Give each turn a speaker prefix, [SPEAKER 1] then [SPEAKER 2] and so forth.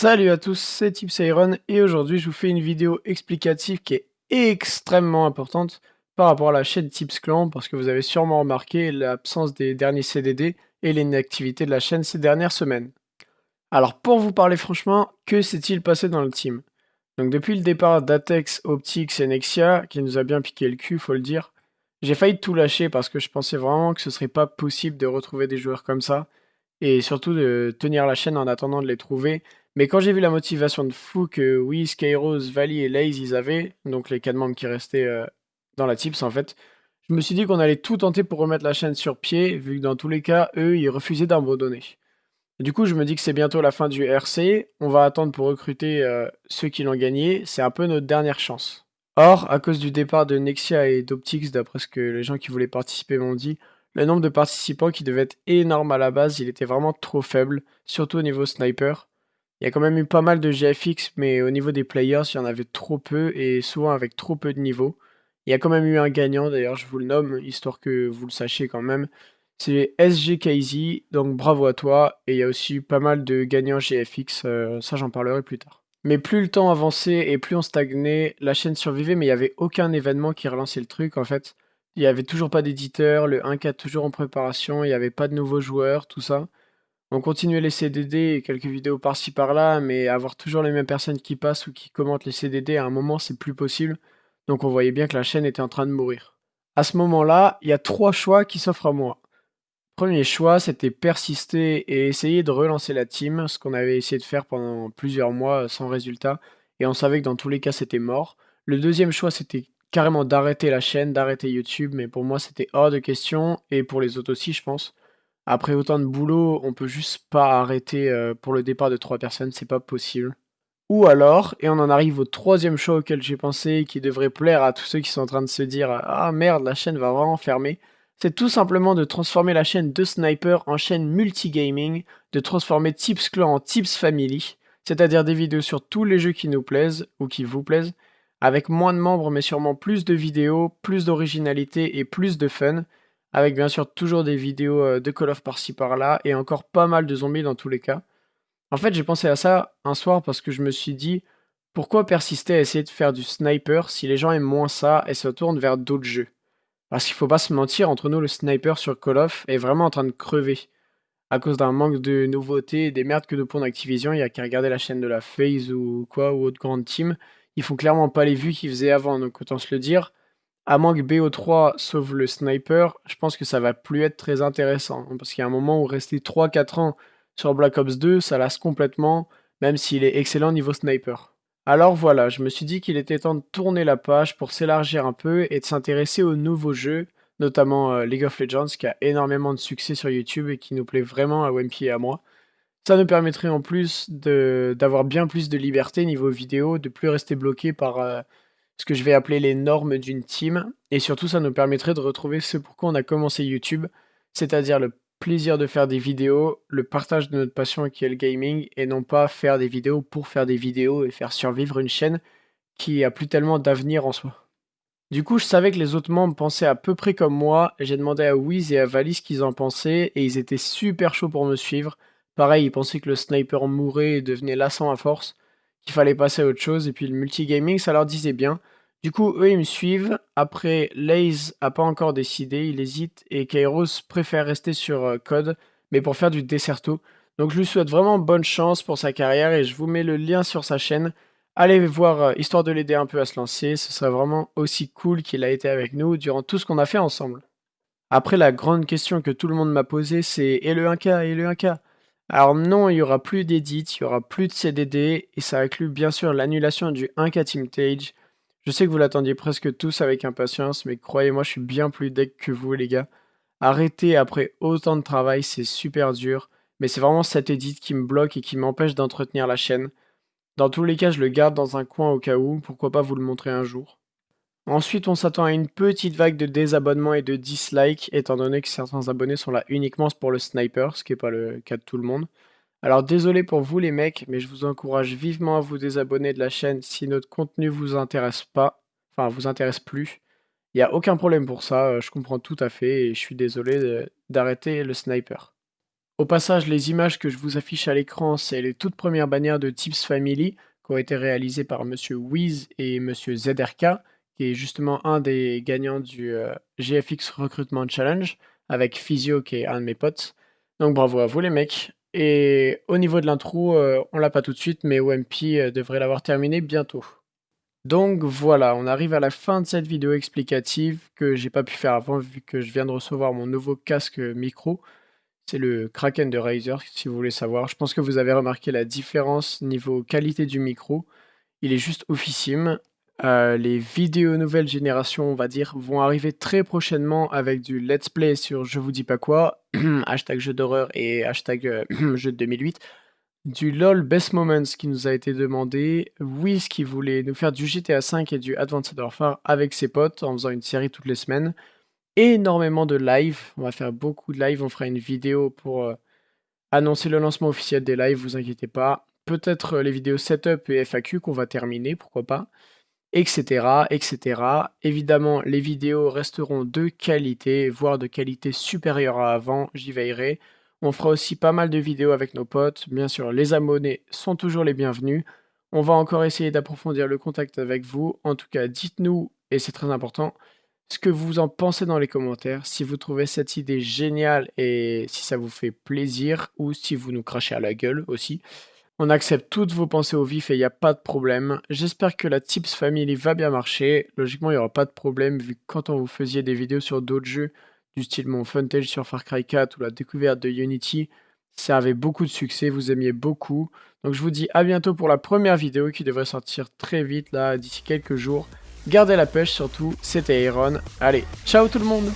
[SPEAKER 1] Salut à tous, c'est Tips Iron et aujourd'hui je vous fais une vidéo explicative qui est extrêmement importante par rapport à la chaîne Tips Clan parce que vous avez sûrement remarqué l'absence des derniers CDD et l'inactivité de la chaîne ces dernières semaines. Alors pour vous parler franchement, que s'est-il passé dans le team? Donc depuis le départ d'Atex, Optix et Nexia, qui nous a bien piqué le cul faut le dire, j'ai failli tout lâcher parce que je pensais vraiment que ce serait pas possible de retrouver des joueurs comme ça et surtout de tenir la chaîne en attendant de les trouver mais quand j'ai vu la motivation de fou que oui, Skyrose, Valley et Laze ils avaient, donc les quatre membres qui restaient euh, dans la tips en fait, je me suis dit qu'on allait tout tenter pour remettre la chaîne sur pied, vu que dans tous les cas, eux, ils refusaient d'abandonner. Du coup, je me dis que c'est bientôt la fin du RC, on va attendre pour recruter euh, ceux qui l'ont gagné, c'est un peu notre dernière chance. Or, à cause du départ de Nexia et d'Optix, d'après ce que les gens qui voulaient participer m'ont dit, le nombre de participants qui devait être énorme à la base, il était vraiment trop faible, surtout au niveau sniper. Il y a quand même eu pas mal de GFX, mais au niveau des players, il y en avait trop peu et souvent avec trop peu de niveau. Il y a quand même eu un gagnant, d'ailleurs, je vous le nomme, histoire que vous le sachiez quand même. C'est SGKZ, donc bravo à toi. Et il y a aussi eu pas mal de gagnants GFX, euh, ça j'en parlerai plus tard. Mais plus le temps avançait et plus on stagnait, la chaîne survivait, mais il n'y avait aucun événement qui relançait le truc en fait. Il n'y avait toujours pas d'éditeur, le 1K toujours en préparation, il n'y avait pas de nouveaux joueurs, tout ça. On continuait les CDD et quelques vidéos par-ci par-là, mais avoir toujours les mêmes personnes qui passent ou qui commentent les CDD, à un moment, c'est plus possible. Donc on voyait bien que la chaîne était en train de mourir. À ce moment-là, il y a trois choix qui s'offrent à moi. Premier choix, c'était persister et essayer de relancer la team, ce qu'on avait essayé de faire pendant plusieurs mois sans résultat, et on savait que dans tous les cas c'était mort. Le deuxième choix, c'était carrément d'arrêter la chaîne, d'arrêter YouTube, mais pour moi c'était hors de question, et pour les autres aussi je pense. Après autant de boulot, on peut juste pas arrêter euh, pour le départ de trois personnes, c'est pas possible. Ou alors, et on en arrive au troisième choix auquel j'ai pensé, qui devrait plaire à tous ceux qui sont en train de se dire Ah merde, la chaîne va vraiment fermer. C'est tout simplement de transformer la chaîne de Sniper en chaîne multigaming, de transformer Tips Clan en Tips Family, c'est-à-dire des vidéos sur tous les jeux qui nous plaisent ou qui vous plaisent, avec moins de membres mais sûrement plus de vidéos, plus d'originalité et plus de fun, avec bien sûr toujours des vidéos euh, de Call of par-ci par-là, et encore pas mal de zombies dans tous les cas. En fait, j'ai pensé à ça un soir parce que je me suis dit, pourquoi persister à essayer de faire du sniper si les gens aiment moins ça et se tournent vers d'autres jeux? Parce qu'il faut pas se mentir, entre nous, le sniper sur Call of est vraiment en train de crever. À cause d'un manque de nouveautés et des merdes que de pondre Activision, il y a qu'à regarder la chaîne de la FaZe ou quoi, ou autre grande team. Ils font clairement pas les vues qu'ils faisaient avant, donc autant se le dire à moins que BO3 sauve le sniper, je pense que ça va plus être très intéressant. Hein, parce qu'il y a un moment où rester 3-4 ans sur Black Ops 2, ça lasse complètement, même s'il est excellent niveau sniper. Alors voilà, je me suis dit qu'il était temps de tourner la page pour s'élargir un peu et de s'intéresser aux nouveaux jeux, notamment euh, League of Legends qui a énormément de succès sur YouTube et qui nous plaît vraiment à Wimpy et à moi. Ça nous permettrait en plus d'avoir bien plus de liberté niveau vidéo, de plus rester bloqué par euh, ce que je vais appeler les normes d'une team, et surtout ça nous permettrait de retrouver ce pourquoi on a commencé YouTube, c'est-à-dire le plaisir de faire des vidéos, le partage de notre passion qui est le gaming, et non pas faire des vidéos pour faire des vidéos et faire survivre une chaîne qui a plus tellement d'avenir en soi. Du coup, je savais que les autres membres pensaient à peu près comme moi, j'ai demandé à Wiz et à Valis ce qu'ils en pensaient, et ils étaient super chauds pour me suivre. Pareil, ils pensaient que le sniper mourait et devenait lassant à force, qu'il fallait passer à autre chose, et puis le multigaming, ça leur disait bien. Du coup, eux, ils me suivent. Après, Laze a pas encore décidé, il hésite, et Kairos préfère rester sur euh, Code, mais pour faire du Desserto. Donc je lui souhaite vraiment bonne chance pour sa carrière, et je vous mets le lien sur sa chaîne. Allez voir, euh, histoire de l'aider un peu à se lancer, ce serait vraiment aussi cool qu'il a été avec nous durant tout ce qu'on a fait ensemble. Après, la grande question que tout le monde m'a posée, c'est « Et le 1K Et le 1K ?» Alors non, il n'y aura plus d'édit, il n'y aura plus de CDD, et ça inclut bien sûr l'annulation du 1K Team Tage, je sais que vous l'attendiez presque tous avec impatience, mais croyez-moi, je suis bien plus deck que vous, les gars. Arrêter après autant de travail, c'est super dur, mais c'est vraiment cette edit qui me bloque et qui m'empêche d'entretenir la chaîne. Dans tous les cas, je le garde dans un coin au cas où, pourquoi pas vous le montrer un jour. Ensuite, on s'attend à une petite vague de désabonnements et de dislikes, étant donné que certains abonnés sont là uniquement pour le sniper, ce qui n'est pas le cas de tout le monde. Alors désolé pour vous les mecs, mais je vous encourage vivement à vous désabonner de la chaîne si notre contenu vous intéresse pas, enfin vous intéresse plus. Il n'y a aucun problème pour ça, euh, je comprends tout à fait et je suis désolé d'arrêter le sniper. Au passage, les images que je vous affiche à l'écran, c'est les toutes premières bannières de Tips Family qui ont été réalisées par Monsieur Wiz et Monsieur ZRK, qui est justement un des gagnants du euh, GFX Recruitment Challenge, avec Physio qui est un de mes potes. Donc bravo à vous les mecs. Et au niveau de l'intro, euh, on l'a pas tout de suite, mais OMP euh, devrait l'avoir terminé bientôt. Donc voilà, on arrive à la fin de cette vidéo explicative que j'ai pas pu faire avant vu que je viens de recevoir mon nouveau casque micro. C'est le Kraken de Razer si vous voulez savoir. Je pense que vous avez remarqué la différence niveau qualité du micro. Il est juste oufissime. Euh, les vidéos nouvelle génération, on va dire, vont arriver très prochainement avec du let's play sur je vous dis pas quoi, hashtag jeu d'horreur et hashtag euh, jeu de 2008, du LOL Best Moments qui nous a été demandé, Wiz qui voulait nous faire du GTA V et du Advanced Warfare avec ses potes en faisant une série toutes les semaines, énormément de live, on va faire beaucoup de live, on fera une vidéo pour euh, annoncer le lancement officiel des lives, vous inquiétez pas, peut-être les vidéos setup et FAQ qu'on va terminer, pourquoi pas, etc., etc. Évidemment, les vidéos resteront de qualité, voire de qualité supérieure à avant, j'y veillerai. On fera aussi pas mal de vidéos avec nos potes. Bien sûr, les abonnés sont toujours les bienvenus. On va encore essayer d'approfondir le contact avec vous. En tout cas, dites-nous, et c'est très important, ce que vous en pensez dans les commentaires, si vous trouvez cette idée géniale et si ça vous fait plaisir, ou si vous nous crachez à la gueule aussi. On accepte toutes vos pensées au vif et il n'y a pas de problème. J'espère que la Tips Family va bien marcher. Logiquement, il n'y aura pas de problème vu que quand on vous faisiez des vidéos sur d'autres jeux, du style mon Funtage sur Far Cry 4 ou la découverte de Unity, ça avait beaucoup de succès, vous aimiez beaucoup. Donc je vous dis à bientôt pour la première vidéo qui devrait sortir très vite là, d'ici quelques jours. Gardez la pêche surtout, c'était Aaron. Allez, ciao tout le monde